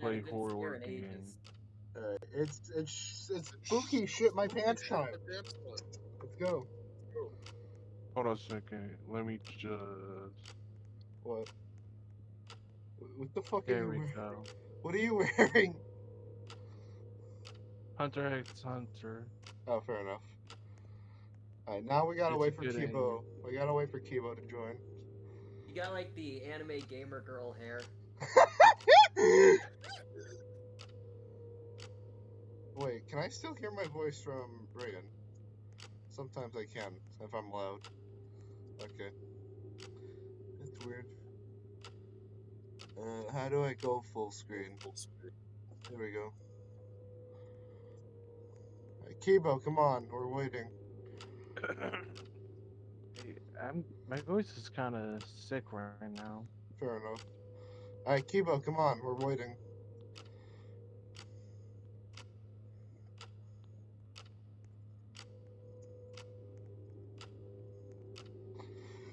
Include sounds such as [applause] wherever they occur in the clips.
play Haven't horror here games. ages. Alright, it's it's it's spooky shit my pants time. Let's go. Hold on a second. Let me just. What? What the fuck are you we wearing? go. What are you [laughs] wearing? Hunter x Hunter. Oh, fair enough. Alright, now we gotta It's wait for good Kibo. We gotta wait for Kibo to join. You got like the anime gamer girl hair. [laughs] Wait, can I still hear my voice from Brayden? Sometimes I can, if I'm loud. Okay. That's weird. Uh, how do I go full screen? Full screen. There we go. Alright, Kibo, come on, we're waiting. [coughs] Hey, I'm, my voice is kind of sick right now. Fair enough. Alright, Kibo, come on, we're waiting.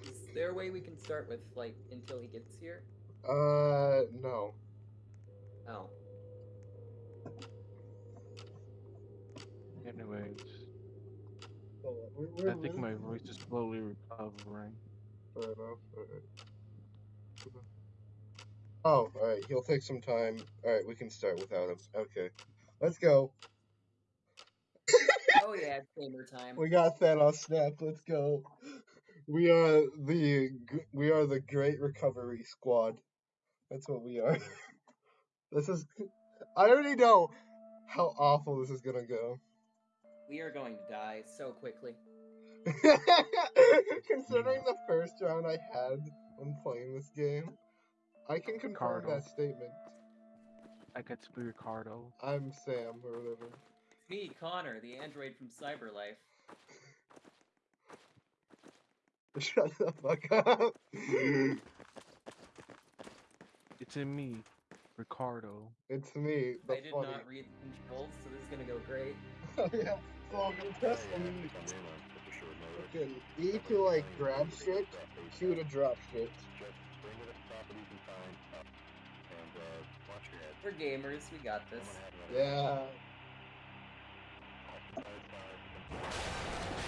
Is there a way we can start with like until he gets here? Uh, no. Oh. Anyways, We're, I think my voice is slowly recovering. Fair enough. Alright. Oh, alright, he'll take some time. Alright, we can start without him. Okay. Let's go. [laughs] Oh yeah, it's gamer time. We got that Thanos snap. Let's go. We are the we are the Great Recovery Squad. That's what we are. [laughs] This is. I already know how awful this is gonna go. We are going to die so quickly. [laughs] Considering the first round I had when playing this game, I can confirm Ricardo. that statement. I could be Ricardo. I'm Sam or whatever. It's me, Connor, the android from Cyberlife. Shut the fuck up. It's in me, Ricardo. it's me, the I did funny. not read the controls, so this is gonna go great. Oh yeah. So I'm gonna press E. Fucking E to like grab shit, Q to drop shit. We're gamers, we got this. Yeah.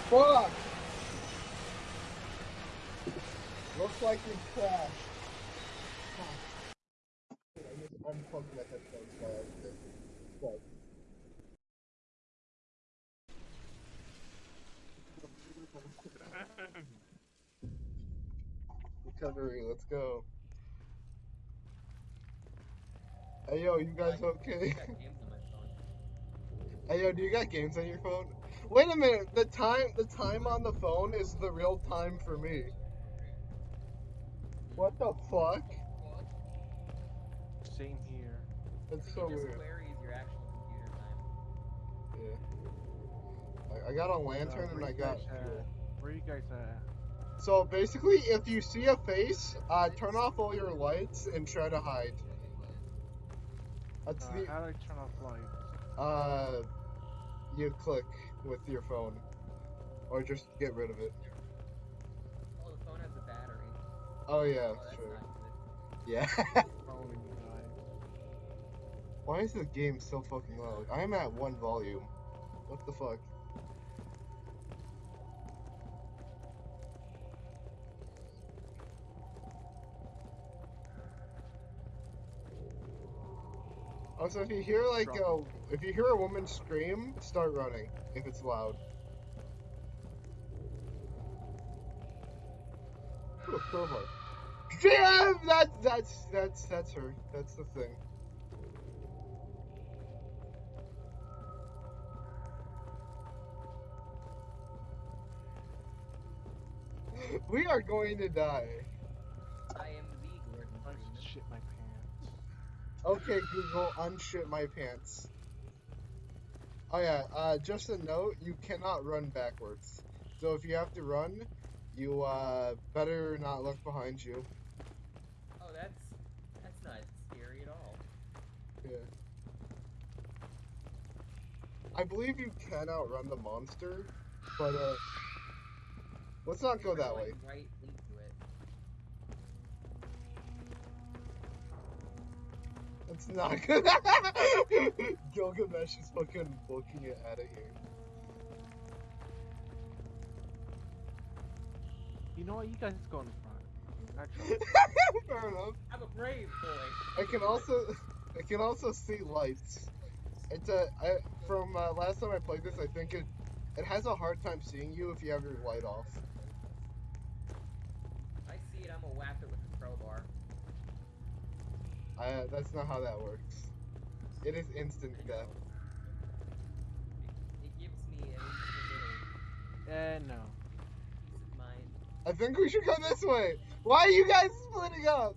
Fuck! Looks like we crashed. I just unplugged my headphones by accident. Fuck. Recovery, let's go. Hey yo, you guys okay? I got games on my phone. Hey yo, do you got games on your phone? Wait a minute, the time the time on the phone is the real time for me. What the fuck? Same here. That's so can just weird. query actual computer time. Yeah. I, I got a lantern Uh, and I got guys at? fuel. Where you guys at? So basically, if you see a face, uh, turn off all your lights and try to hide. That's Uh, the how do I turn off lights? uh, you click with your phone, or just get rid of it. Oh, the phone has a battery. Oh yeah, oh, that's sure. not. Yeah. [laughs] Phone. Why is the game so fucking loud? I'm at one volume. What the fuck? Also, if you hear like a, if you hear a woman scream, start running if it's loud. Ooh, a crowbar. Damn, that that's that's that's her. That's the thing. [laughs] We are going to die. I am the Gordon I shit my pants. Okay, Google, unshit my pants. Oh yeah, uh, just a note, you cannot run backwards. So if you have to run, you uh, better not look behind you. Oh, that's that's not scary at all. Yeah. I believe you can outrun the monster, but uh, let's not go that way. Right It's not good. [laughs] Gilgamesh is fucking booking it out of here. You know what? You guys go in front. Actually, [laughs] Fair enough. I'm a brave boy. I can also, I can also see lights. It's a, I, from uh, last time I played this, I think it, it has a hard time seeing you if you have your light off. I see it. I'm gonna whack it with. I, that's not how that works. It is instant death. It, it gives me at least a little eh, no. peace of mind. I think we should go this way. Why are you guys splitting up?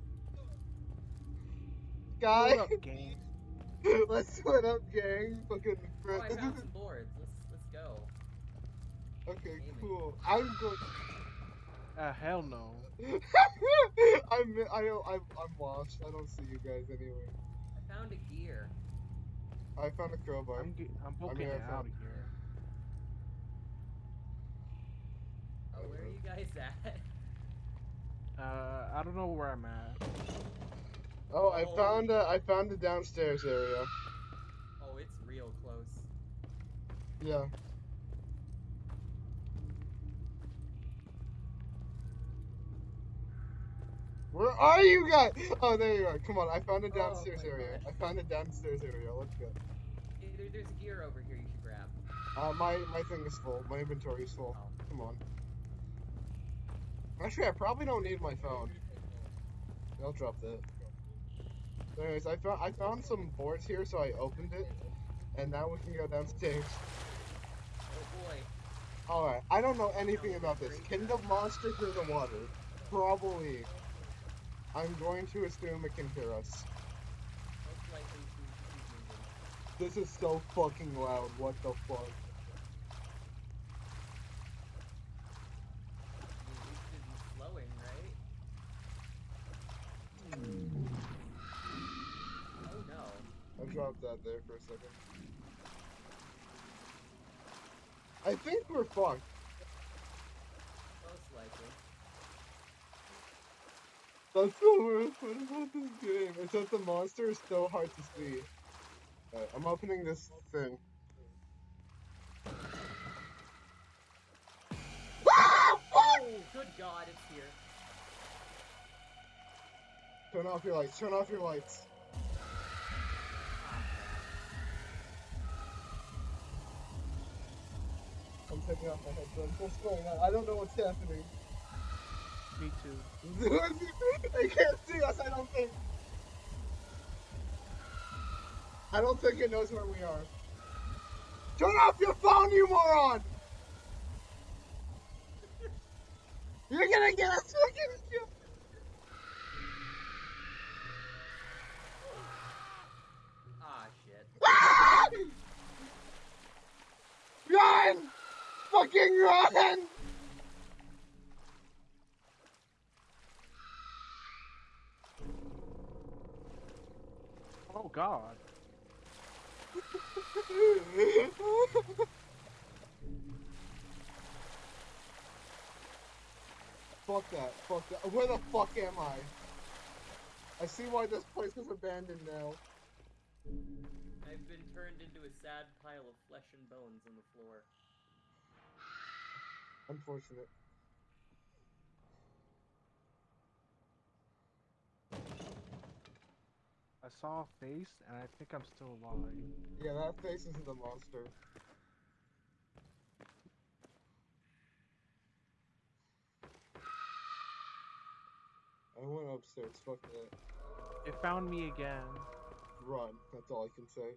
Guy, Hold up, gang. [laughs] let's split up, gang. Fucking Oh, friend. I This found some boards. Let's let's go. okay. Aiming. Cool. I'm going. Uh, hell no. [laughs] I'm I don't I'm, I'm lost. I don't see you guys anyway. I found a gear. I found a crowbar. I'm ge- I'm booking mean, I out found- of here. Oh, where are you guys [laughs] at? Uh, I don't know where I'm at. Oh, I Oh. found a, I found the downstairs area. Oh, it's real close. Yeah. Where are you guys? Oh, there you are. Come on, I found a Oh downstairs my area. I found a downstairs area. Let's go. Hey, there, there's a gear over here you should grab. Uh, my my thing is full. My inventory is full. Oh. Come on. Actually, I probably don't need my phone. I'll drop that. Anyways, I found I found some boards here, so I opened it, and now we can go downstairs. Oh boy. All right, I don't know anything about this. Kingdom monster in the water. Probably. I'm going to assume it can hear us. This is so fucking loud. What the fuck? I dropped that there for a second. I think we're fucked. That's the worst part about this game. It's that the monster is so hard to see. Alright, I'm opening this thing. Oh, good God, it's here. Turn off your lights. Turn off your lights. I'm taking off my headphones. What's going on? I don't know what's happening. Me too. [laughs] they can't see us, I don't think. I don't think it knows where we are. Turn off your phone, you moron! [laughs] You're gonna get us fucking killed. Ah, shit. [laughs] Ah! Run! Fucking run! Oh God. fuck that. Fuck that. Where the fuck am I? I see why this place is abandoned now. I've been turned into a sad pile of flesh and bones on the floor. Unfortunate. I saw a face, and I think I'm still alive. Yeah, that face isn't the monster. I went upstairs, fuck that. It found me again. Run, that's all I can say.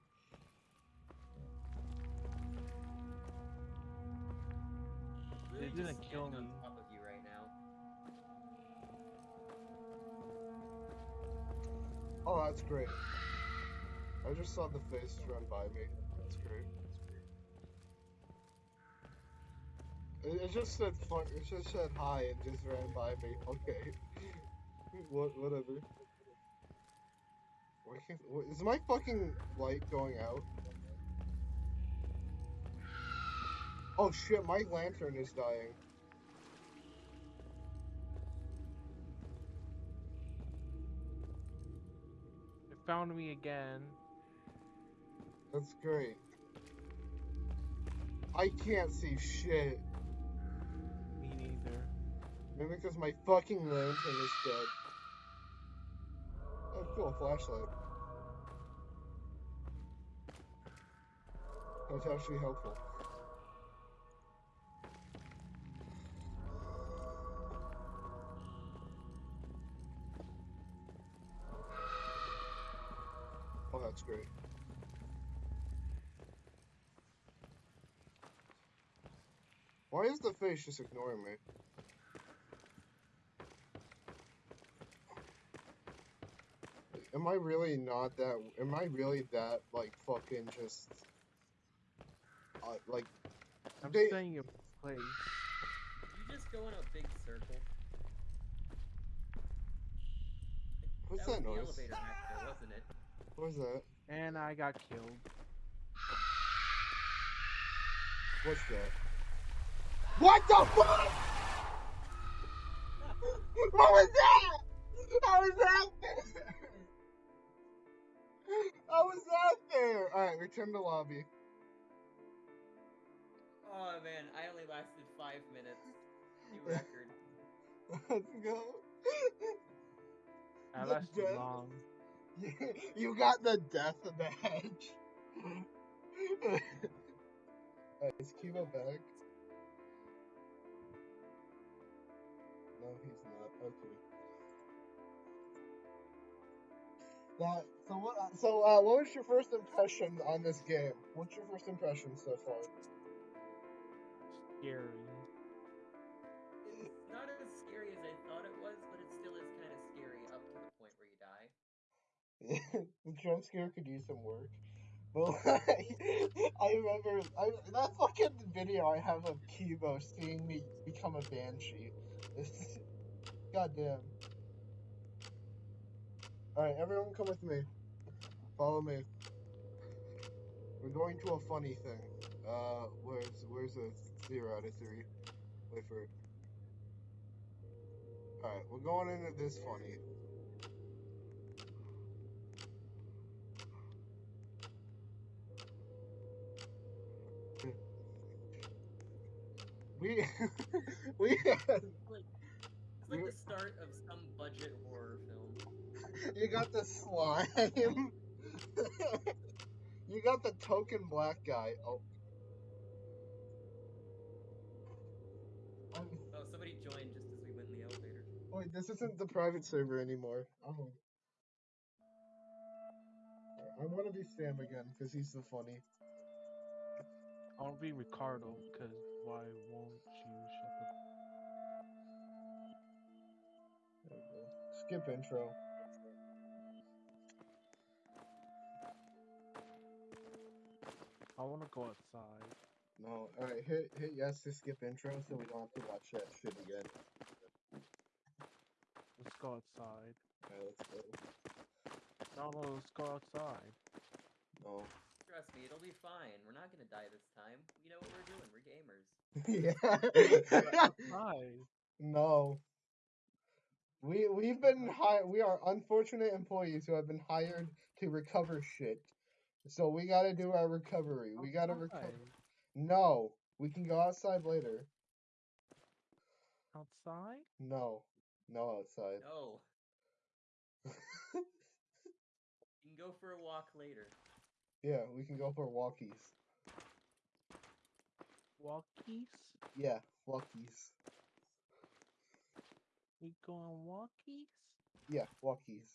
Really didn't kill me. Oh, that's great. I just saw the face run by me. That's great. It, it just said fun. It just said hi and just ran by me. [laughs] Okay. [laughs] what? Whatever. Can't? Is my fucking light going out? Oh shit! My lantern is dying. Found me again. That's great. I can't see shit. Me neither. Maybe because my fucking lantern is dead. Oh, cool, flashlight. That's actually helpful. That's great. Why is the face just ignoring me? Am I really not that? Am I really that like fucking just? Uh, like I'm They- staying in place. You just go in a big circle. what's that that, noise? elevator back there, wasn't it? What was that? And I got killed. What's that? What the fuck? What was that? How was that there? How was that there? Alright, return to lobby. Oh man, I only lasted five minutes. New [laughs] record. Let's go. I lasted long. [laughs] You, got the death of the [laughs] is Kibo back? No, he's not. Okay. That so what? So uh, what was your first impression on this game? What's your first impression so far? Scary. [laughs] the jump scare could use some work. But like, [laughs] I remember I, that fucking video I have of Kibo seeing me become a banshee. [laughs] Goddamn. Alright, everyone come with me. Follow me. We're going to a funny thing. Uh, where's where's a zero out of three? Wait for it. Alright, we're going into this funny. We [laughs] we had, It's like, it's like the start of some budget horror film. you got the slime. [laughs] you got the token black guy. Oh. I'm- Oh, somebody joined just as we went in the elevator. Wait, this isn't the private server anymore. Oh. I want to be Sam again because he's so funny. I'll be Ricardo, because why won't you shut the There we go. Skip intro. I want to go outside. No, alright, hit hit yes to skip intro so we don't have to watch that shit again. Let's go outside. Alright, let's go. No, no, let's go outside. No. Trust me, it'll be fine. We're not gonna die this time. We know what we're doing. We're gamers. [laughs] yeah. No. We we've been hired. We are unfortunate employees who have been hired to recover shit. So we gotta do our recovery. We gotta recover. No, we can go outside later. Outside? No, no outside. No. [laughs] You can go for a walk later. Yeah, we can go for walkies. Walkies? Yeah, walkies. We going walkies? Yeah, walkies.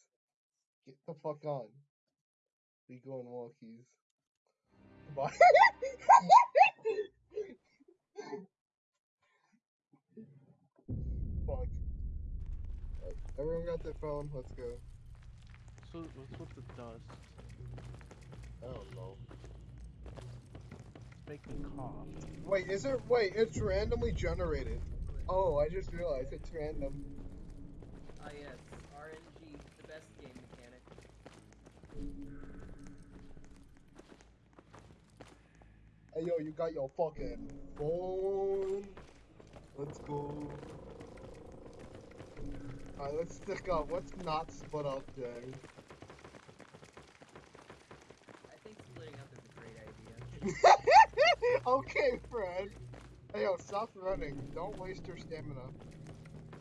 Get the fuck on. We going walkies. Bye. [laughs] Fuck. Alright, Everyone got their phone. Let's go. So what's with the dust? I don't know. It's making cough. Wait, is it? Wait, it's randomly generated. Oh, I just realized it's random. Ah yes, RNG, the best game mechanic. Hey yo, you got your fucking phone. Let's go. Alright, let's stick up. Let's not split up then. [laughs] okay, Fred. Hey, yo, stop running. Don't waste your stamina.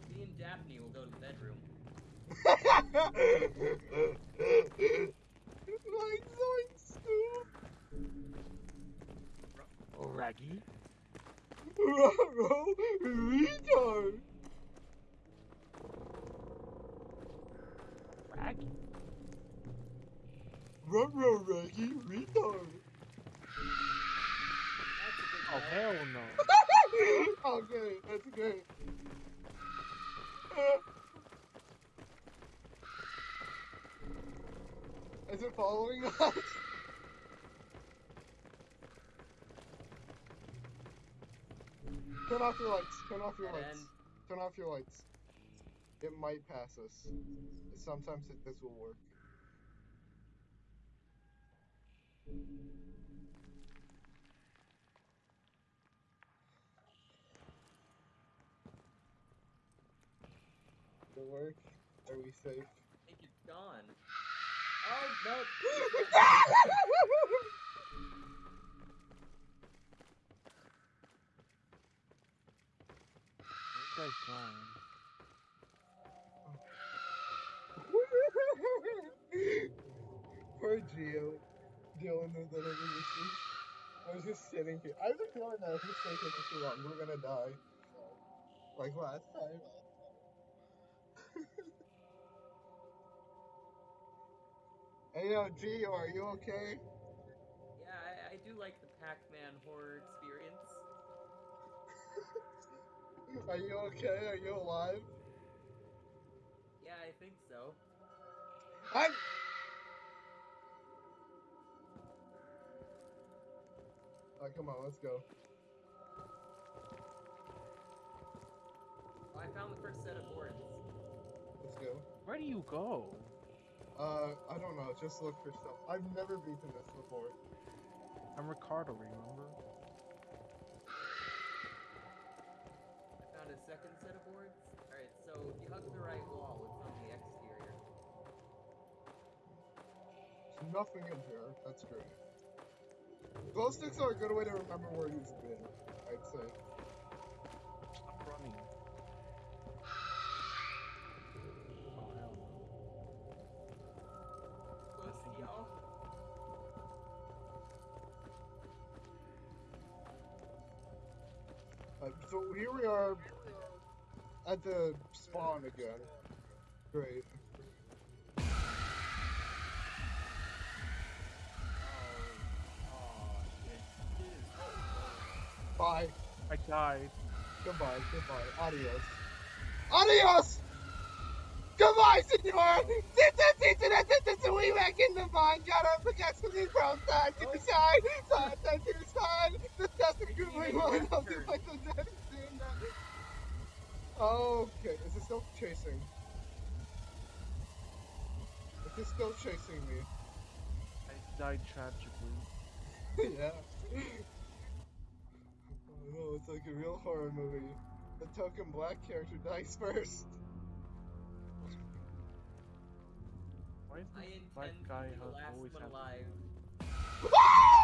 Me and Daphne will go to the bedroom. [laughs] My zoinks, Oh, Raggy. [laughs] Ruh-roh, retard. Raggy. Ruh-roh, Reggie, retard. That's a good Oh, help. hell no. [laughs] Oh, okay, that's great. Is it following us? Turn off your lights. Turn off your lights. Turn off your lights. It might pass us. Sometimes it, this will work. It work? Are we safe? I think it's gone. Oh, no. You guys going? Poor Geo. Dealing with whatever this is. I was just sitting here. I was feeling that if we stay here for too long, we're gonna die. Like last time. Hey, yo, Geo, are you okay? Yeah, I, I do like the Pac-Man horror experience. [laughs] Are you okay? Are you alive? Yeah, I think so. I. Alright, come on, let's go. Oh, I found the first set of boards. Let's go. Where do you go? Uh, I don't know. Just look for stuff. I've never beaten this before. I'm Ricardo, remember? I found a second set of boards. Alright, so if you hug the right wall, it's on the exterior. There's nothing in here. That's great. Glow sticks are a good way to remember where he's been. I'd say. Here we are at the spawn again. Great. Oh, shit. This is so close. Bye. I died. Goodbye. Goodbye. Adios. Adios! Goodbye, senor! Since it's internet, since it's we back in the vine, gotta forget to the brown side to the side, side to the side, the dust is googling one of the like the dead scene that- Okay, is it still chasing? Is it still chasing me? I died tragically. [laughs] yeah. [laughs] Oh no, it's like a real horror movie. The token black character dies first. Why is I this black guy to be the last always one [laughs]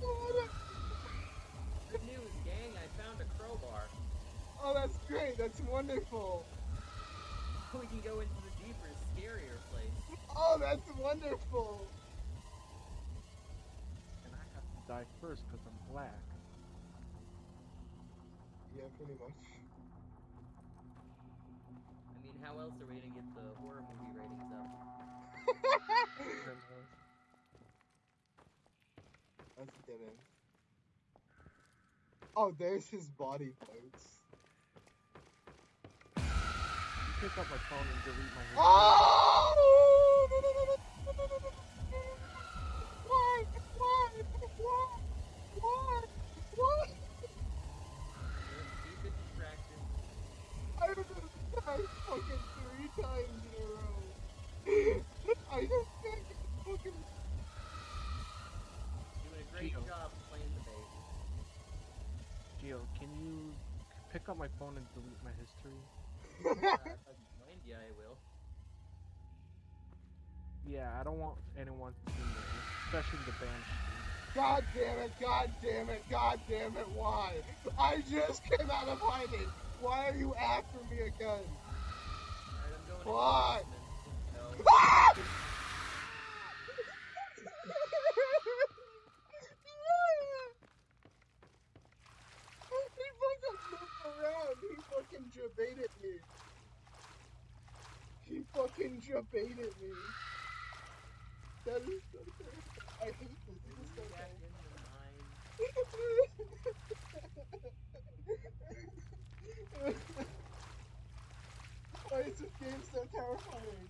have. Good news, gang, I found a crowbar. Oh, that's great. That's wonderful. [laughs] We can go into the deeper, scarier place. Oh, that's wonderful. and I have to die first because I'm black. Yeah, pretty much. I mean, how else are we gonna get the horror movie ratings up? [laughs] Dead end. Oh, there's his body parts. Pick up my phone and delete my. Oh! Why? Why? Why? Why? Why? Keep it distracted. I was fucking three times in a row. [laughs] I just can't get fucking. Doing a great Geo. job playing the bait. Gio, can you pick up my phone and delete my history? Uh, if I can find ya, I will. Yeah, I don't want anyone to see me, especially the banshee. God damn it, god damn it, god damn it, why? I just came out of hiding. Why are you after me again? Alright, I'm going Why? [laughs] [laughs] basement. No. Ah! he fucking moved around. He fucking jabaited me. He fucking jabaited me. That is so. I hate this. This is so Back terrible. in the mine. [laughs] Why is this game so terrifying?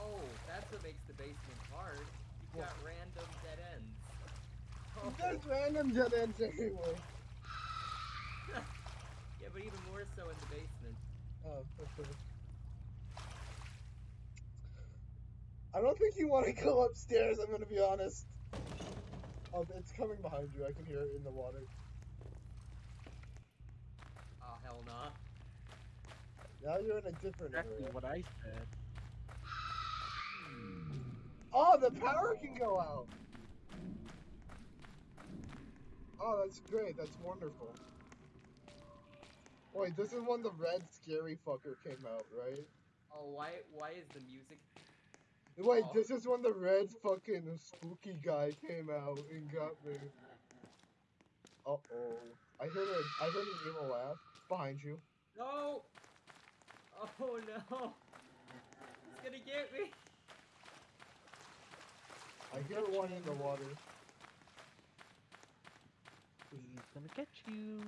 Oh, that's what makes the basement hard. You've What? got random dead ends. Oh. There's random dead ends everywhere. Yeah, but even more so in the basement. Oh, okay. I don't think you want to go upstairs, I'm gonna be honest. Oh, it's coming behind you. I can hear it in the water. Oh, hell nah. Now you're in a different Exactly area. what I said. Oh, the power can go out. Oh, that's great. That's wonderful. Wait, this is when the red scary fucker came out, right? Oh, why why is the music Wait, Oh. this is when the red fucking spooky guy came out and got me. Uh oh. I heard a I heard an evil laugh behind you. No! Oh no! He's gonna get me! I hear one in the water. He's gonna get you.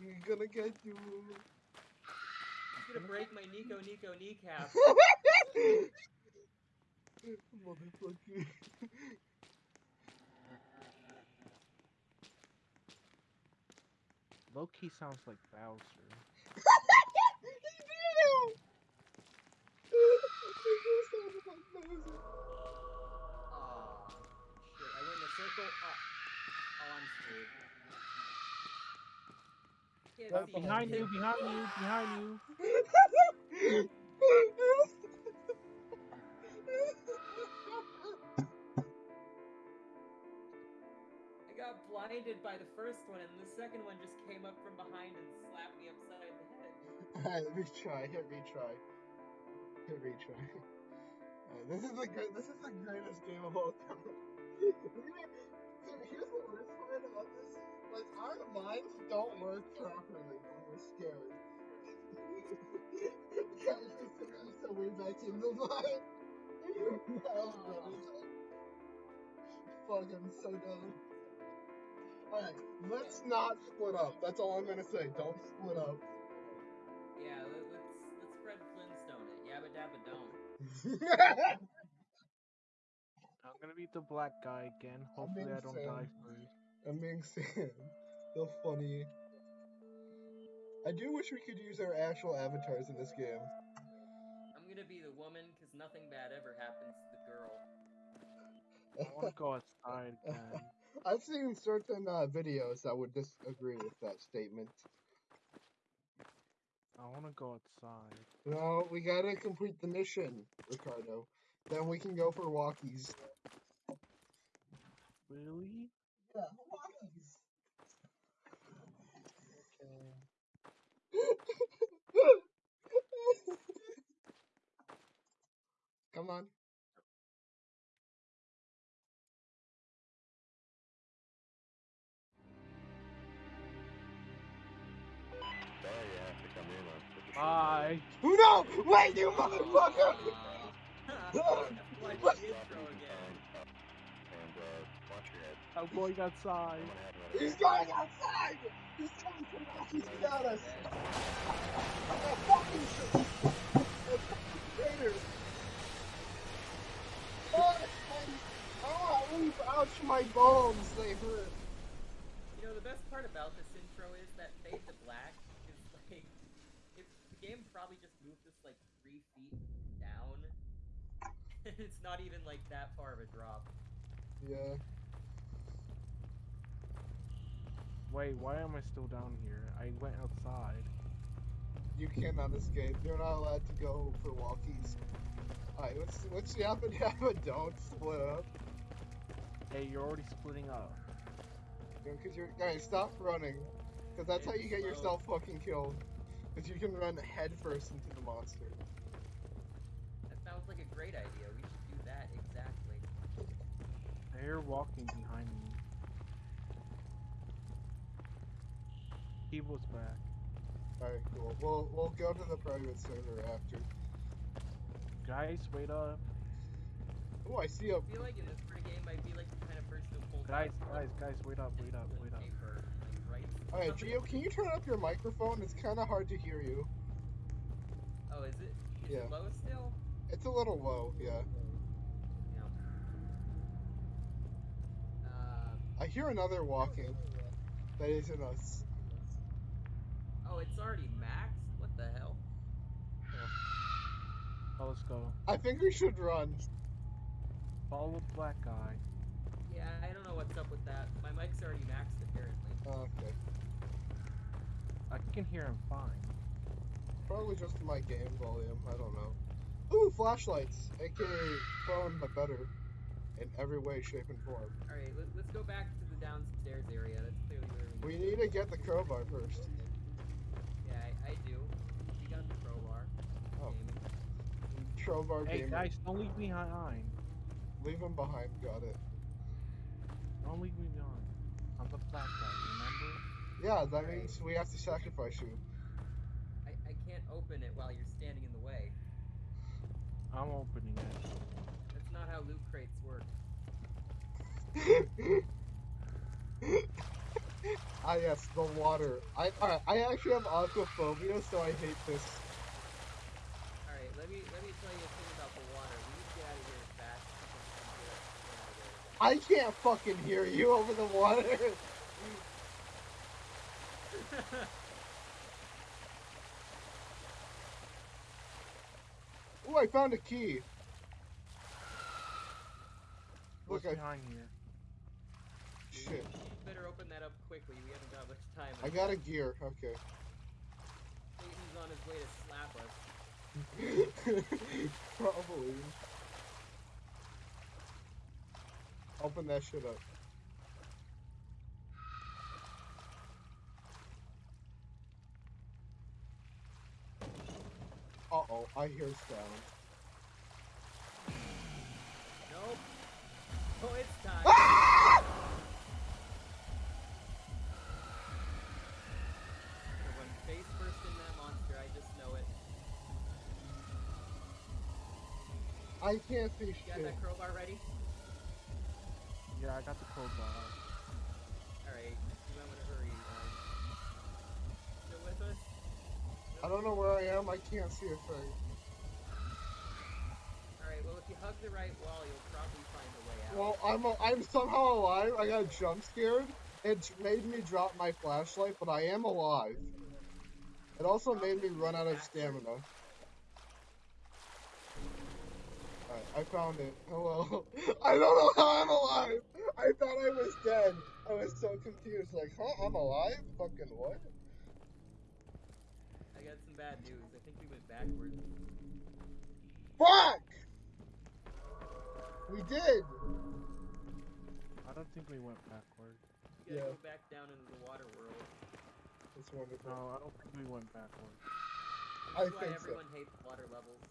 He's gonna get you. He's gonna break my Nico Nico kneecap. [laughs] Motherfucker. Low key sounds like Bowser. he did it! It like Bowser. Shit, I went in a circle. Oh, oh I'm screwed. Can't Behind you, behind you, behind [laughs] you. I got blinded by the first one, and the second one just came up from behind and slapped me upside the head. Alright, retry. Hit retry. Hit retry. Alright, this is the good. This is the greatest game of all time. Dude, [laughs] here's the worst part about this: like our minds don't work properly when we're scared. Guys, just thinking so we're back in the line. that was really. Fuck, I'm so dumb. Alright, let's not split up. That's all I'm gonna say. Don't split up. Yeah, let, let's let's Fred Flintstone it. Yabba dabba don't. [laughs] I'm gonna be the black guy again. Hopefully I don't die first. I'm being [laughs] Sam. So funny. I do wish we could use our actual avatars in this game. I'm gonna be the woman, cause nothing bad ever happens to the girl. I wanna go outside [laughs] again. I've seen certain uh, videos that would disagree with that statement. I wanna go outside. No, we gotta complete the mission, Ricardo. Then we can go for walkies. Really? Yeah, walkies. [laughs] Come on. Sorry you come on such a short Bye. No! Wait, you motherfucker! [laughs] I'm going outside. I'm gonna have another He's guy. going outside! He's coming from walkies to got us! That fucking shit! That fucking traitor! Oh, oh, oof, ouch, my bones, they hurt. You know, the best part about this intro is that Fade to Black is like, if the game probably just moved this like three feet down, [laughs] it's not even like that far of a drop. Yeah. Wait, why am I still down here? I went outside. You cannot escape. You're not allowed to go for walkies. Alright, what's what's the up and down? Don't split up. Hey, you're already splitting up. Because you're guys, stop running. Because that's how you get yourself fucking killed. Because you can run headfirst into the monster. That sounds like a great idea. We should do that exactly. They're walking behind me. Evil's back. Alright, cool. We'll we'll go to the private server after. Guys, wait up. Oh, I see a. I feel like in this sort game, I'd be like the kind of person who pulls Guys, guys, guys, wait up, wait up, wait up. paper, like, writes Alright, something. Gio, can you turn up your microphone? It's kind of hard to hear you. Oh, is it? Is Yeah. it low still? It's a little low, yeah. Yeah. Um, I hear another walking. That isn't us. Oh, it's already maxed? What the hell? [sighs] Oh, let's go. I think we should run. Follow the black guy. Yeah, I don't know what's up with that. My mic's already maxed, apparently. Oh, okay. I can hear him fine. Probably just my game volume. I don't know. Ooh, flashlights, aka phone, but better in every way, shape, and form. Alright, let, let's go back to the downstairs area. That's clearly where we We need to get the crowbar first. Yeah, I, I do. You got the crowbar. Oh. Gaming. Crowbar Hey, gamer. guys, don't leave me behind. Leave him behind. Got it. Don't leave me behind. I'm the black guy, remember? Yeah, that Right. means we have to sacrifice you. I, I can't open it while you're standing in the way. I'm opening it. That's not how loot crates work. [laughs] ah yes, the water. I alright, I actually have aquaphobia, so I hate this. Alright, let me let me tell you a thing about the water. We need to get out of here as fast as we can get, get out of there. I can't fucking hear you over the water. [laughs] Ooh, I found a key. What's Look, I behind here? shit. Better open that up quickly. We haven't got much time. I got a gear. Okay. He's on his way to slap us. [laughs] Probably. Open that shit up. Uh oh, I hear sound. Nope. Oh, it's time. Ah! Run face first in that monster. I just know it. I can't see You got shit. that crowbar ready? Yeah, I got the crowbar. Alright, you might want to hurry. Um, still with us? I don't know where I am. I can't see a thing. Alright, well, if you hug the right wall, you'll probably find a way out. Well, I'm a, I'm somehow alive. I got jump scared. It made me drop my flashlight, but I am alive. It also made me run out of stamina. Alright, I found it. Hello. [laughs] I don't know how I'm alive. I thought I was dead. I was so confused. Like, huh? I'm alive? Fucking what? I got some bad news. I think we went backwards. Fuck! We did. I don't think we went backward. You gotta Yeah. go back down into the water world. That's wonderful. No, I don't think we went backward. I why think so. everyone hates water levels.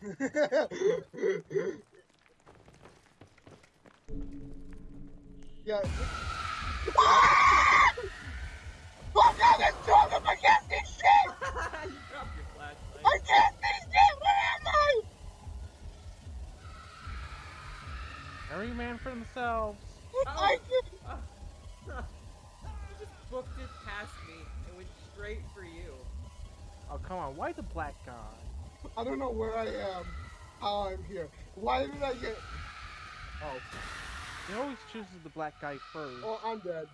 [laughs] yeah. Fuck out this dog! I can't see shit! [laughs] you dropped your flashlight. I can't see shit! Where am I? Every man for themselves. Oh. [laughs] I can Oh. you just booked it past me and went straight for you. Oh, come on. Why the black guy? I don't know where I am, how I'm here. Why did I get? Oh, He always chooses the black guy first. oh, I'm dead.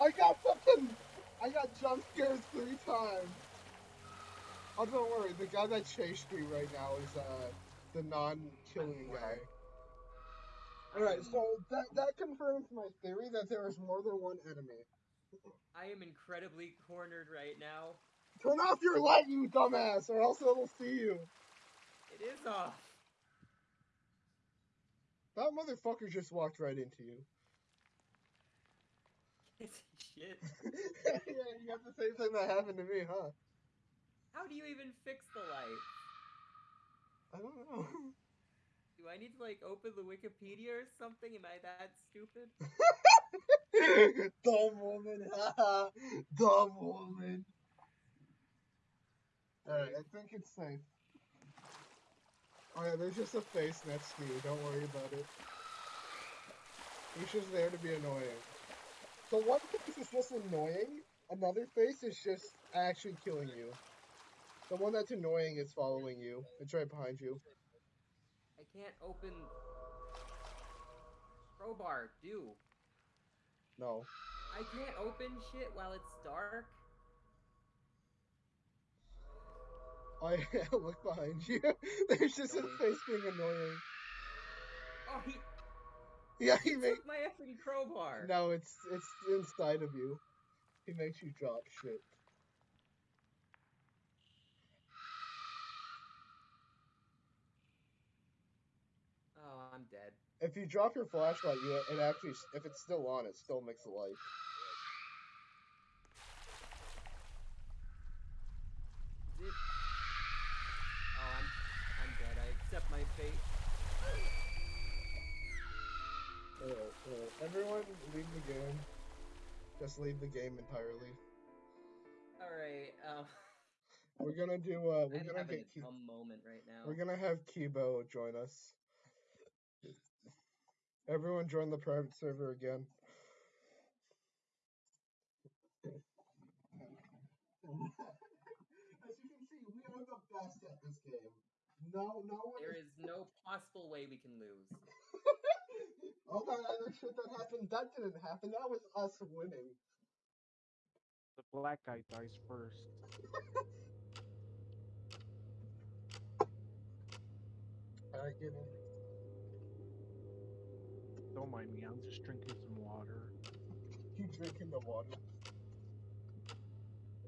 I got fucking. I got jump scares three times. Oh, don't worry. The guy that chased me right now is uh the non-killing guy. All right, so that that confirms my theory that there is more than one enemy. I am incredibly cornered right now. Turn off your light, you dumbass, or else it'll see you. It is off. That motherfucker just walked right into you. Shit. [laughs] yeah, you got the same thing that happened to me, huh? How do you even fix the light? I don't know. [laughs] Do I need to like open the Wikipedia or something? Am I that stupid? [laughs] Dumb woman, haha. Dumb woman. Alright, I think it's safe. Oh, Alright, there's just a face next to you. Don't worry about it. He's just there to be annoying. So one face is just annoying, another face is just actually killing you. The one that's annoying is following you. It's right behind you. I can't open crowbar. Do No. I can't open shit while it's dark? I [laughs] look behind you. [laughs] There's just a Really? face being annoying. Oh, he, Yeah, he he makes. took my effing crowbar. No, it's it's inside of you. He makes you drop shit. Oh, I'm dead. If you drop your flashlight, you it actually if it's still on, it still makes a light. Everyone, leave the game. Just leave the game entirely. All right. Um, We're gonna do. Uh, we're [laughs] I'm gonna get. a Ki- dumb moment right now. we're gonna have Kibo join us. Everyone, join the private server again. [laughs] As you can see, we are the best at this game. No, no one. There is no possible way we can lose. [laughs] Oh All that other shit that happened, that didn't happen. That was us winning. The black guy dies first. [laughs] Alright, get in. Don't mind me, I'm just drinking some water. [laughs] You drinking the water?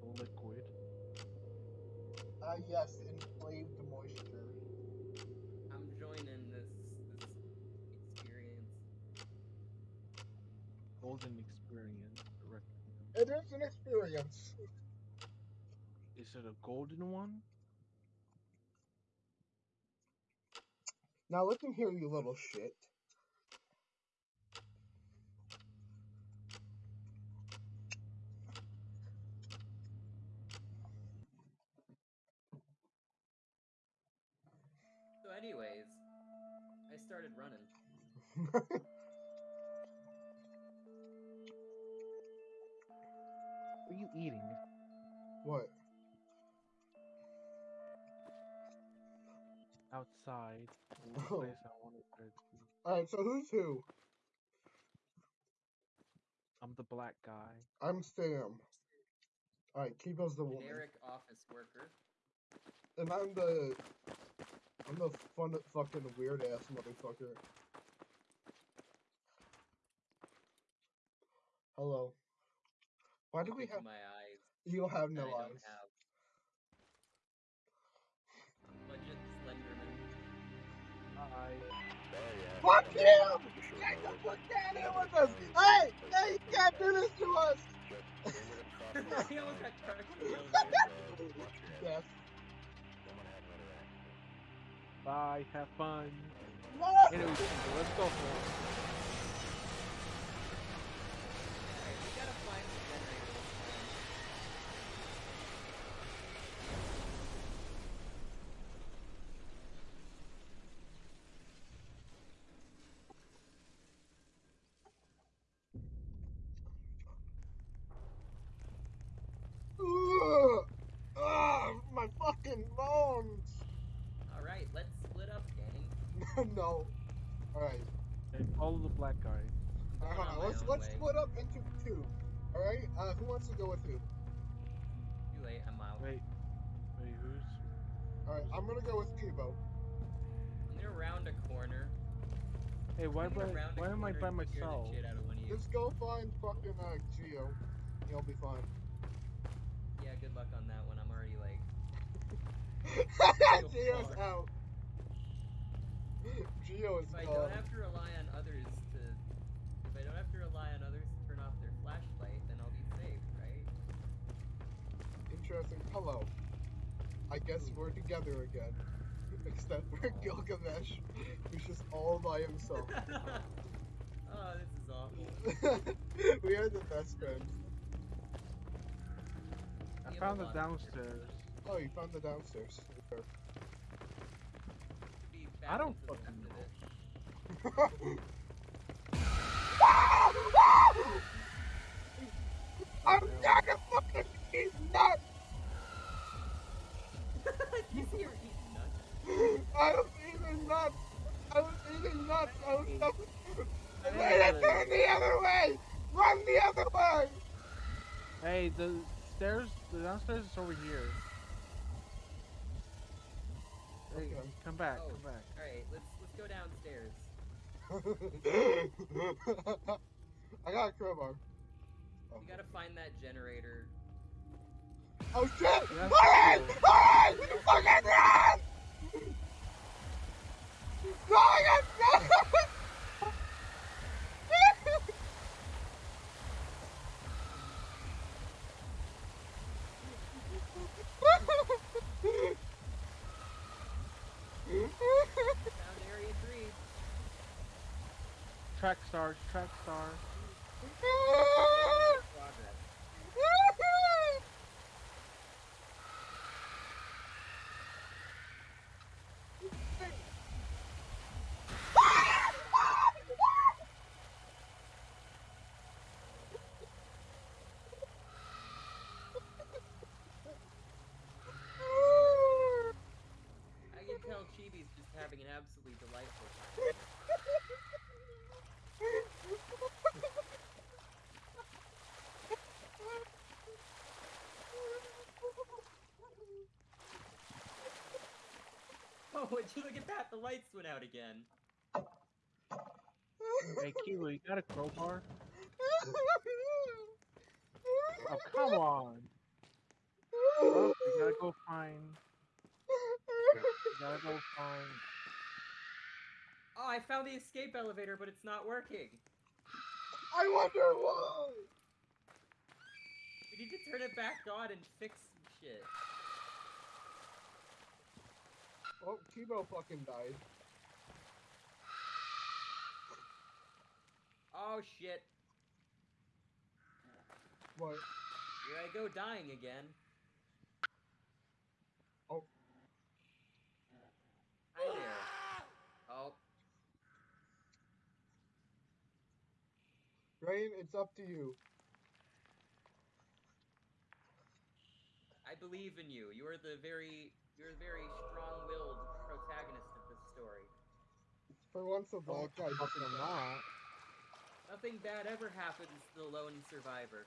The liquid. Ah, yes, inflamed moisture. I'm joining this this experience. Golden experience. It is an experience. Is it a golden one? Now listen here, you little shit. So, anyways, I started running. [laughs] What are you eating? what? Outside. in Oh. place I wanted to be. Alright, so who's who? I'm the black guy. I'm Sam. Alright, Kibo's the woman. Generic office worker. And I'm the. I'm the fun fucking weird ass motherfucker. Hello. Why do we have. my eyes? You have no I don't eyes. have. Budget Slenderman. I yeah. Fuck I mean, you! you should Get the know it. fuck down here with us! Hey! fine. Hey, you can't do this to us! [laughs] Just [laughs] bye. Have fun. Anyway, let's go for it. Alright, we gotta find the generator this time. Ugh! Ugh, my fucking bones! Alright, let's split up, gang. no. Alright. Hey, follow the black guy. I'm going on Uh, my let's own let's way. split up into two. Alright? Uh, who wants to go with who? Too late, I'm out. Wait. Wait, who's? Alright, I'm gonna go with Kibo. I'm gonna round a corner. Hey, why, I'm I, gonna round a why am I by and scare the myself? shit out of one of you. Just go find fucking uh Geo. You'll be fine. Yeah, good luck on that one. I'm already like. [laughs] Geo's out. Geo is If I gone. don't have to rely on others to. If I don't have to rely on others Interesting. Hello. I guess we're together again. [laughs] Except for Gilgamesh, who's just all by himself. [laughs] oh, this is awful. [laughs] we are the best friends. I We found a it lot of downstairs. Oh, you found the downstairs. I don't into the fucking left know. I'm not a fucking he's not. you see her eating nuts. I was eating nuts. I was eating nuts. I was so. Hey. Wait, turn the other way. Run the other way. Hey, the stairs, the downstairs is over here. Hey, Okay. come back, Oh. come back. All right, let's let's go downstairs. [laughs] I got a crowbar. Oh, We gotta find that generator. Oh shit! Yes, Run! cool. Run! Fucking run! Ryan, run! Found area three. Track stars, track stars. [laughs] Progress. I can tell Chibi's just having an absolutely delightful time. Oh, [laughs] would you look at that? The lights went out again. Hey, Kilo, you got a crowbar? [laughs] Oh, come on. Oh, you gotta go find. You gotta go find. Oh, I found the escape elevator, but it's not working. I wonder why. We need to turn it back on and fix some shit. Oh, Kibo fucking died. Oh shit. What? Here I go dying again. Oh. Hi there. Oh, Rain, it's up to you. I believe in you. You are the very, you're a very strong-willed protagonist of this story. For once, a black guy doesn't. Nothing bad ever happens to the lone survivor.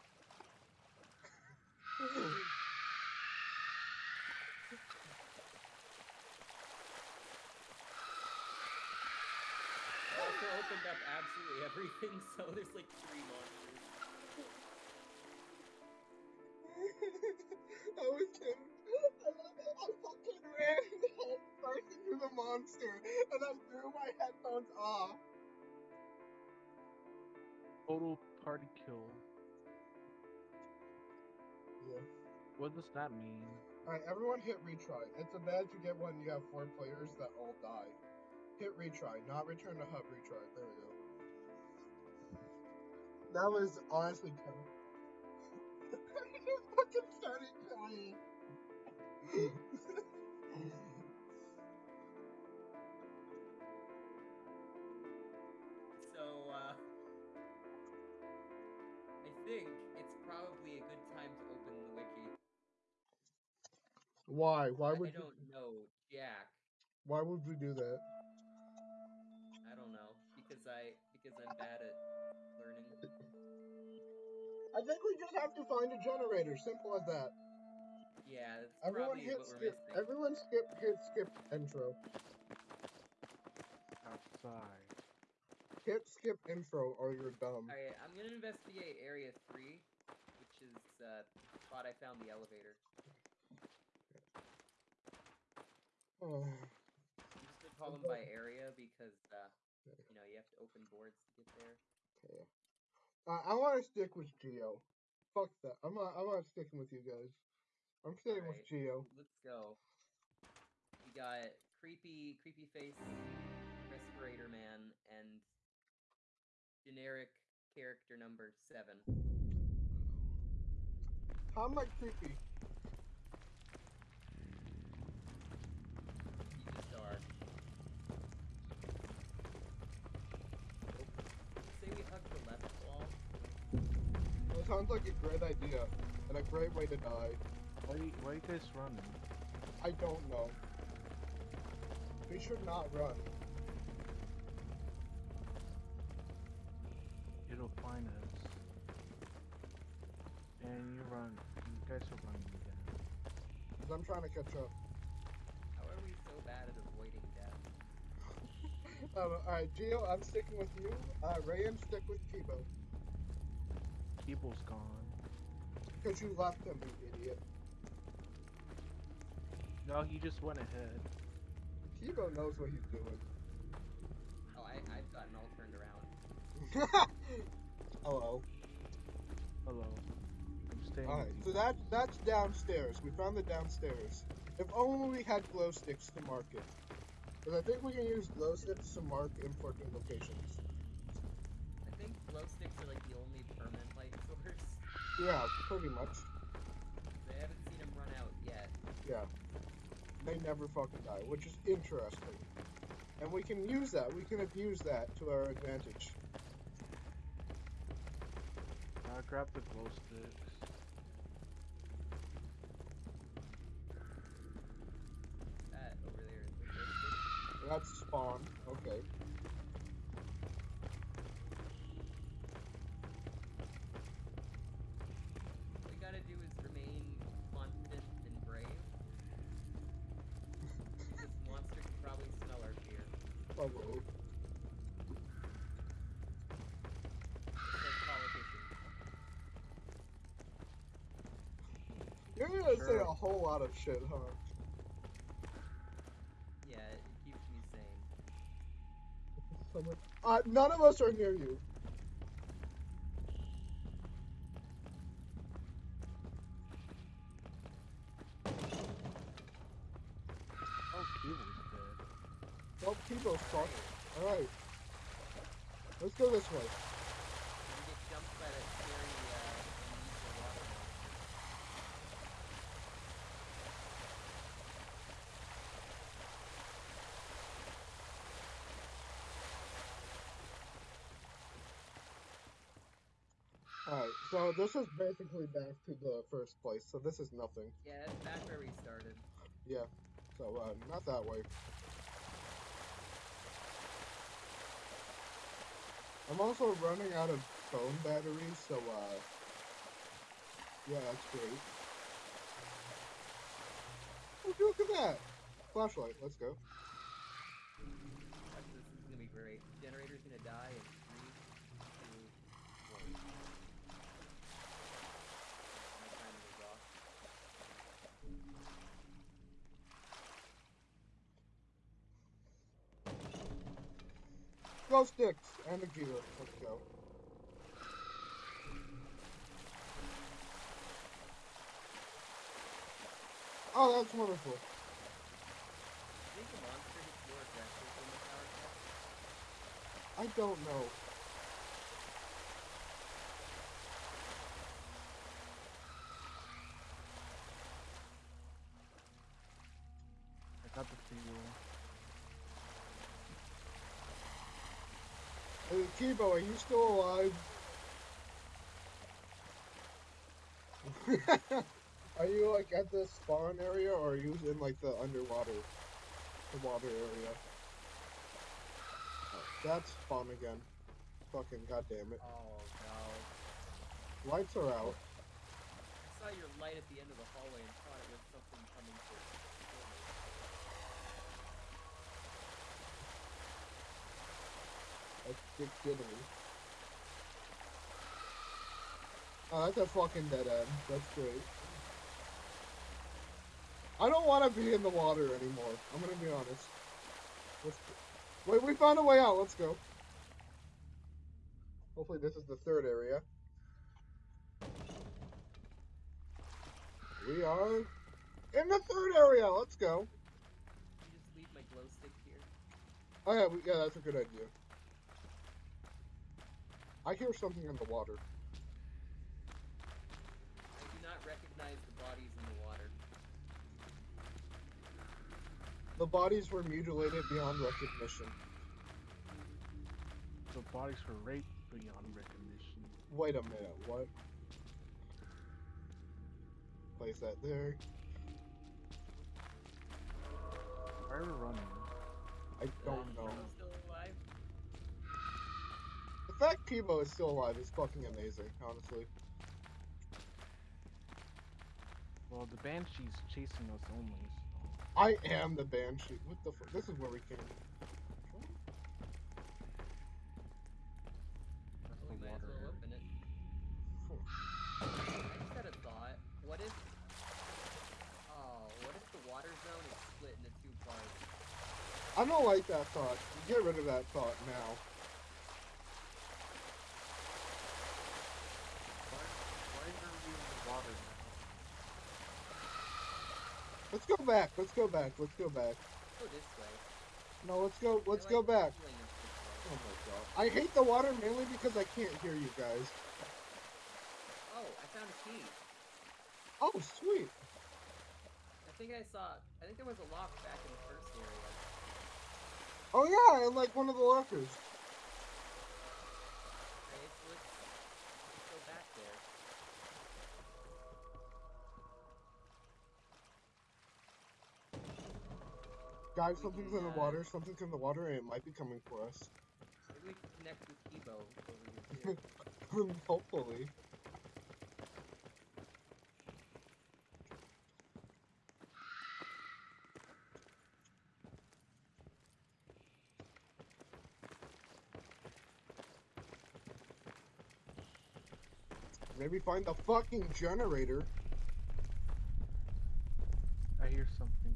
I also opened up absolutely everything, [laughs] so there's like three monsters. Monster, and I threw my headphones off. Total party kill. Yeah. What does that mean? Alright, everyone hit retry. It's a badge you get when you have four players that all die. Hit retry, not return to hub retry. There we go. That was honestly terrible. [laughs] I just fucking started crying. [laughs] think it's probably a good time to open the wiki. Why? Why would you, don't know, Jack. why would we do that? I don't know because I because I'm bad at learning. I think we just have to find a generator. Simple as that. Yeah, that's Everyone probably hit what we're skip. missing. Everyone skip. Hit skip intro. Outside. Hit skip intro or you're dumb. Alright, I'm gonna investigate area three, which is uh, the spot I found the elevator. Oh, [sighs] I'm just gonna call them by area because uh, you know you have to open boards to get there. okay. Uh, I want to stick with Geo. Fuck that. I'm not. I'm not sticking with you guys. I'm staying with Geo. Let's go. We got creepy, creepy face, respirator man, and generic character number seven. How am I creepy? You just are. Say we hug the left wall. Well, it sounds like a great idea and a great way to die. Why, you- why you guys running? I don't know. We should not run. Trying to catch up. How are we so bad at avoiding death? [laughs] Um, Alright, Geo, I'm sticking with you. Uh, Rayan, stick with Kibo. People's gone. Because you left him, you idiot. No, he just went ahead. Kibo knows what he's doing. Oh, I, I've gotten all turned around. [laughs] Hello. Hello. I'm Alright, so that that's downstairs. We found the downstairs. If only we had glow sticks to mark it. Because I think we can use glow sticks to mark important locations. I think glow sticks are like the only permanent light [laughs] source. Yeah, pretty much. They haven't seen them run out yet. Yeah. They never fucking die, which is interesting. And we can use that. We can abuse that to our advantage. Uh, grab the glow sticks. That's spawn. Okay. All we gotta do is remain confident and brave. this monster can probably smell our fear. Probably. You're gonna say a whole lot of shit, huh? Yeah, it keeps me sane. Someone... Uh, none of us are near you. Oh. Well, Kibo's fucked. Alright. Let's go this way. We get jumped by that scary uh, amnesia water monster. Alright, so this is basically back to the first place, so this is nothing. Yeah, that's back where we started. Yeah, so, uh, not that way. I'm also running out of phone batteries, so, uh, yeah, that's great. Oh, look at that! Flashlight, let's go. Watch this, this is gonna be great. Generator's gonna die in three, two, one. My timing is off. Glow sticks and a gear, let's go. Oh, that's wonderful. I don't know. I got the fuel. Hey, Kibo, are you still alive? [laughs] are you like at the spawn area or are you in like the underwater the water area? Oh, that's spawn again. Fucking goddamn it. Oh no. Lights are out. I saw your light at the end of the hallway and thought it was something coming to kill me. That's dick diddly. Oh, that's a fucking dead end. That's great. I don't want to be in the water anymore. I'm gonna be honest. Let's Wait, we found a way out. Let's go. Hopefully this is the third area. We are in the third area. Let's go. You just leave my glow stick here. Oh yeah, we, yeah, that's a good idea. I hear something in the water. I do not recognize the bodies in the water. The bodies were mutilated beyond recognition. The bodies were raped beyond recognition. Wait a minute, what? Place that there. Why are we running? I don't Uh, know. Fact Peebo is still alive is fucking amazing, honestly. Well, the banshee's chasing us only. So. I am the banshee. What the fuck? This is where we came. That's the water. open it. I just had a thought. What if... Oh, what if the water zone is split into two parts? I don't like that thought. Get rid of that thought now. Why, why are we in the water now? Let's go back. Let's go back. Let's go back. Go this way. No, let's go. Let's I go back. feeling it's this Oh my god. I hate the water mainly because I can't hear you guys. Oh, I found a key. Oh, sweet. I think I saw... I think there was a lock back in the first area. Oh yeah, in like one of the lockers. Guys, something's in the uh, water. Something's in the water, and it might be coming for us. Maybe we can connect with Peebo over here. [laughs] Hopefully. Maybe find the fucking generator. I hear something.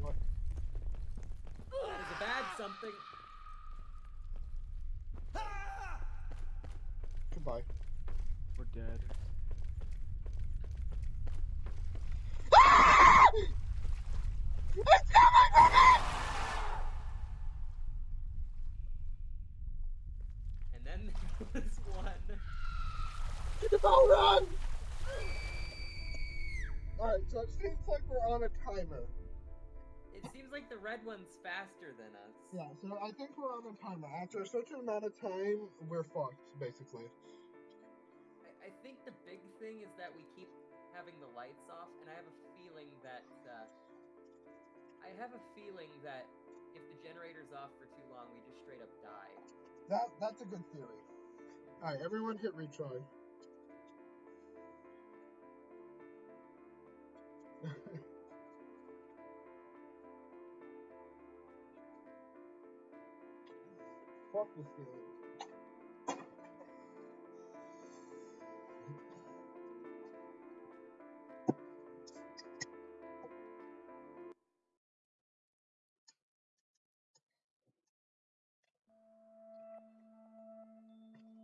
What? That is a bad something. Goodbye. We're dead. And then there was one. Go run! Alright, so it seems like we're on a timer. It seems like the red one's faster than us. Yeah, so I think we're on a timer. After a certain amount of time, we're fucked, basically. I, I think the big thing is that we keep having the lights off, and I have a feeling that uh, I have a feeling that if the generator's off for too long, we just straight up die. That that's a good theory. Alright, everyone hit retry. Fuck this game.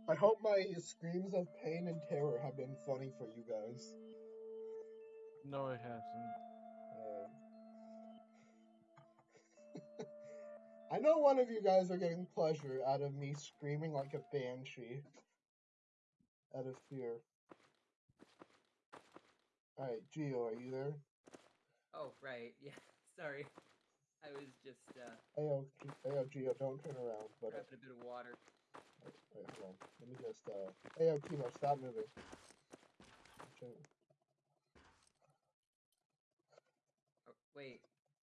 I hope my screams of pain and terror have been funny for you guys. No, it hasn't. Um, [laughs] I know one of you guys are getting pleasure out of me screaming like a banshee. Out of fear. Alright, Geo, are you there? Oh right, [laughs] yeah. Sorry, I was just uh, Ayo, G- Ayo, Geo, don't turn around. But uh, grabbing a bit of water. wait, wait, hold on. Let me just. Uh, Ayo, Timo, stop moving. Okay. Oh, wait,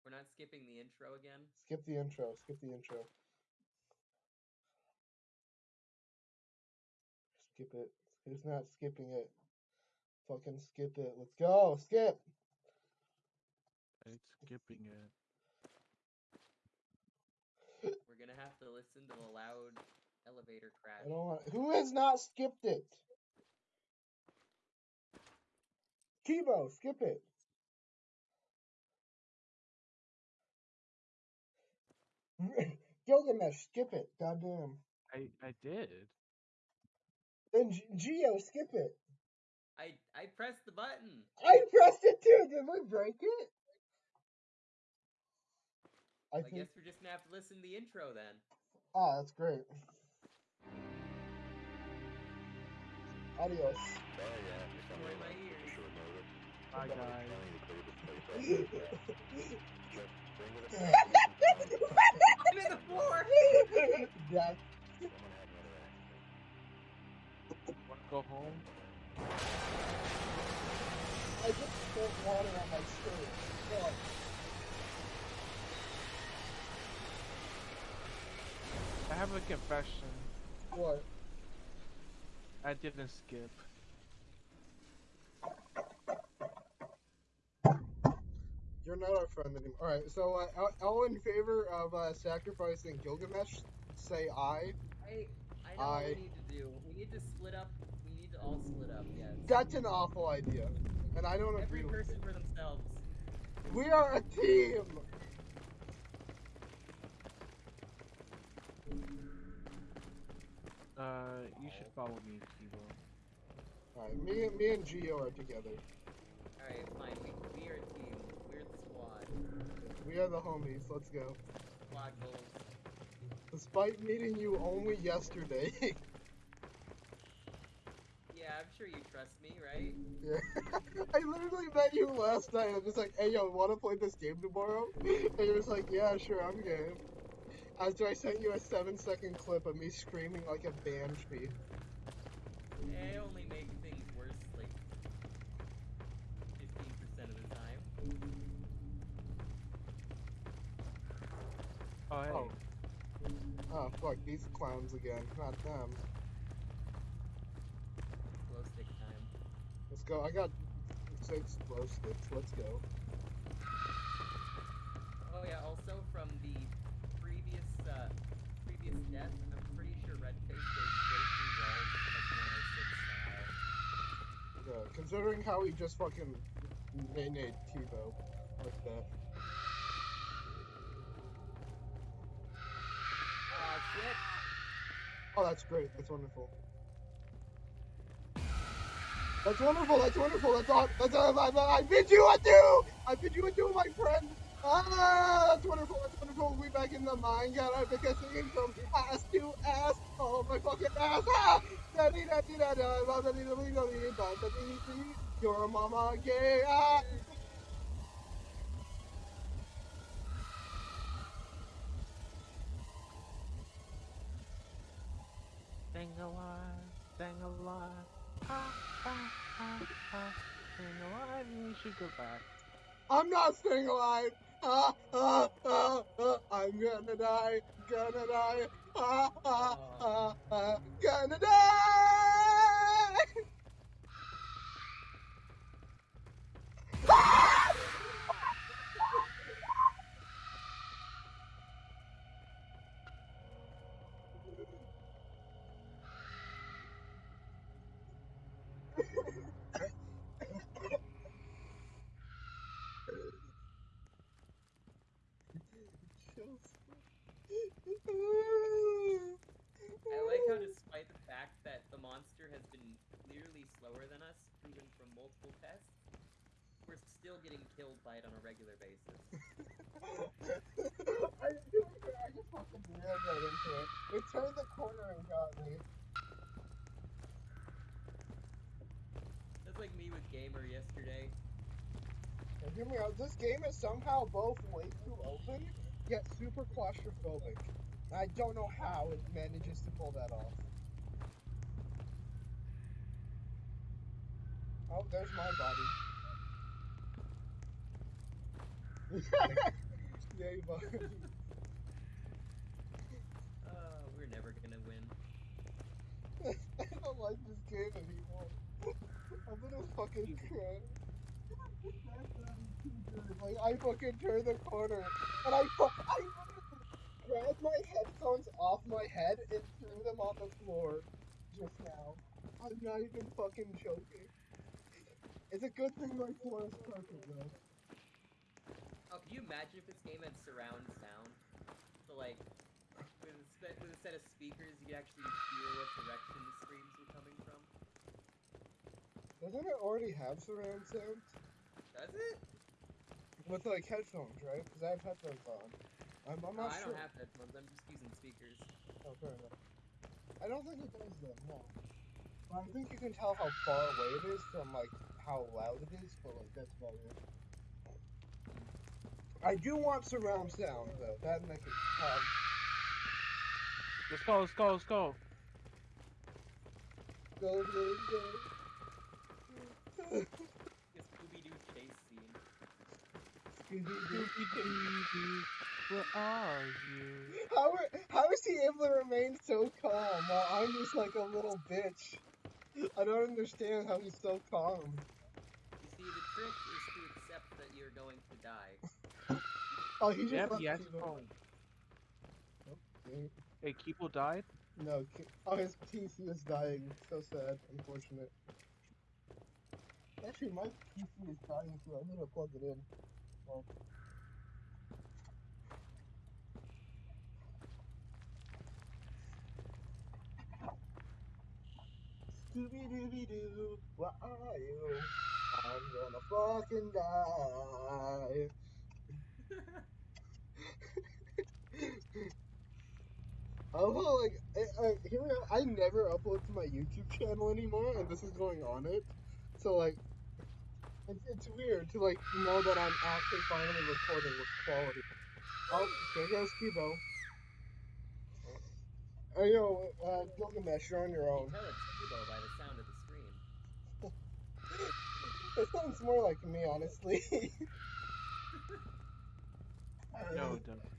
we're not skipping the intro again. Skip the intro. Skip the intro. Skip it. Who's not skipping it? Fucking skip it. Let's go. Skip. It's skipping it. We're gonna have to listen to the loud elevator crash. I don't want. Who has not skipped it? Kibo, skip it. [laughs] Gilgamesh, skip it. Goddamn. I I did. Then G- Geo, skip it. I I pressed the button. I pressed it too. Did we break it? I I think. guess we're just gonna have to listen to the intro then. Ah, that's great. Adios. Sorry, yeah, for some my ears. for sure noticed. Bye guys. [laughs] I'm in the floor. Jack, Someone had another accident. Wanna go home? I just spilled water on my shirt. Fuck. I have a confession. What? I didn't skip. You're not our friend anymore. Alright, so uh, all- all in favor of uh, sacrificing Gilgamesh, say aye. I I know I- what we need to do. We need to split up. We need to all split up. Yes. That's an awful idea. And I don't Every agree with person it. for themselves. We are a team! Uh, you should follow me, Kibo. Alright, me, me and Geo are together. All right, fine. We we are a team. We're the squad. We are the homies. Let's go. Goals. Despite meeting you only yesterday. [laughs] Yeah, I'm sure you trust me, right? yeah. [laughs] I literally met you last night. I'm just like, hey yo, wanna play this game tomorrow? [laughs] And you're just like, yeah, sure, I'm game. After I sent you a seven second clip of me screaming like a banshee. I only Oh, hey. Oh. Oh fuck, these clowns again. Not them. Glow stick time. Let's go. I got six glow sticks. Let's go. Oh yeah, also from the previous uh, previous death, I'm pretty sure Redface goes straight through walls like 106 style. Yeah, considering how he just fucking nay-nayed Tebow like that. Shit! Oh, that's great. That's wonderful. That's wonderful. That's wonderful. That's all. That's all. I, I, I bid you adieu. I bid you adieu, my friend. Ah, that's wonderful. That's wonderful. We back in the mine. God, I've been singing from ass to ass. Oh my fucking ass. Ah, da dee da dee da da da da dee da dee da dee da dee. Your mama gay. Ah. Staying alive, staying alive. Staying alive, you should go back. I'm not staying alive. Ah, ah, ah, ah, I'm gonna die, gonna die. Ah, ah, ah, ah, gonna die. Getting killed by it on a regular basis. [laughs] I, I just fucking right into it. It turned the corner and got me. That's like me with Gamer yesterday. Now, hear me out. This game is somehow both way too open, yet super claustrophobic. I don't know how it manages to pull that off. Oh, there's my body. Yay, buddy. Oh, we're never gonna win. I don't like this game anymore. I'm gonna fucking cry. Like I fucking turned the corner and I fu- I grabbed my headphones off my head and threw them on the floor just now. I'm not even fucking joking. It's a good thing my floor is carpet though. Oh, can you imagine if this game had surround sound? So like, with a, with a set of speakers, you could actually hear what direction the screams were coming from. Doesn't it already have surround sound? Does it? With like headphones, right? Because I have headphones on. I'm, I'm No, not I sure. don't have headphones. I'm just using speakers. Oh, fair enough. I don't think it does though, no. But I think you can tell how far away it is from like how loud it is, but like that's about it. I do want surround sound though. That'd make it um, Let's go, let's go, let's go. go, go, go. This Scooby Doo chase scene. Scooby-Doo. Scooby-Doo, where are you? How, are, how is he able to remain so calm while I'm just like a little bitch? I don't understand how he's so calm. You see, the trick is to accept that you're going to die. Oh, he just Yep, left he has Kibo. phone. Mm, Hey, Kibo died? No, oh, his PC is dying. So sad. Unfortunate. Actually, my PC is dying too. I need to plug it in. Well, Scooby Dooby Doo, where are you? I'm gonna fucking die. Oh, like, I, I, here we are. I never upload to my YouTube channel anymore, and this is going on it. So, like, it's, it's weird to, like, know that I'm actually finally recording with quality. Oh, there goes Kibo. Oh, yo, uh, Gilgamesh, you're on your own. can tell it's Kubo by the sound of the scream. [laughs] It sounds more like me, honestly. [laughs] No, it [laughs] doesn't.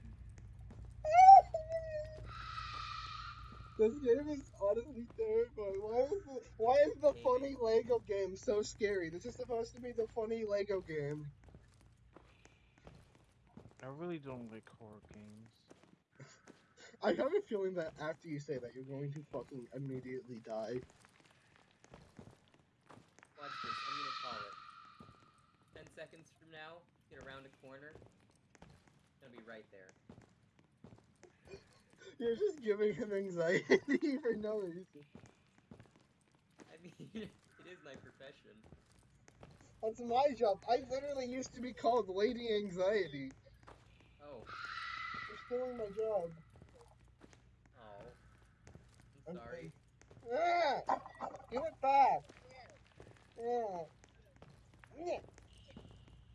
This game is honestly terrifying. Why is the why is the funny Lego game so scary? This is supposed to be the funny Lego game. I really don't like horror games. I have a feeling that after you say that, you're going to fucking immediately die. Watch this. I'm gonna call it. Ten seconds from now, get around a corner. It's gonna be right there. You're just giving him anxiety [laughs] for no reason. I mean, [laughs] it is my profession. That's my job. I literally used to be called Lady Anxiety. Oh, You're stealing my job. oh. I'm I'm sorry. Ah! Give it back. Yeah. Yeah.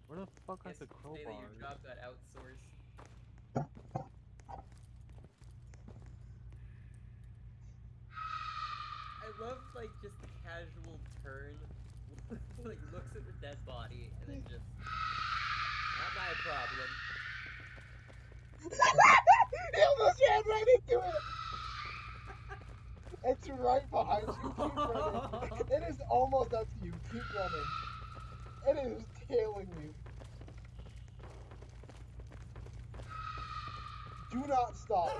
Where the fuck are the say that your crowbars? job got outsourced. Love like just the casual turn, [laughs] like looks at the dead body and then just not my problem. [laughs] he almost ran right into it. [laughs] It's right behind you. Keep running. It is almost up to you. Keep running. It is tailing you. Do not stop.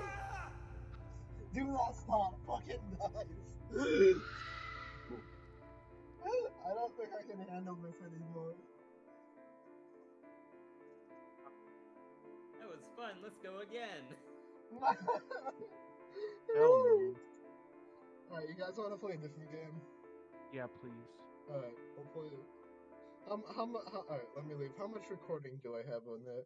Do not stop. Fucking nice. I don't think I can handle this anymore. That was fun. Let's go again. [laughs] Hell. Alright, you guys want to play a different game? Yeah, please. Alright, we'll play it. Um, how much? How, Alright, let me leave. How much recording do I have on that?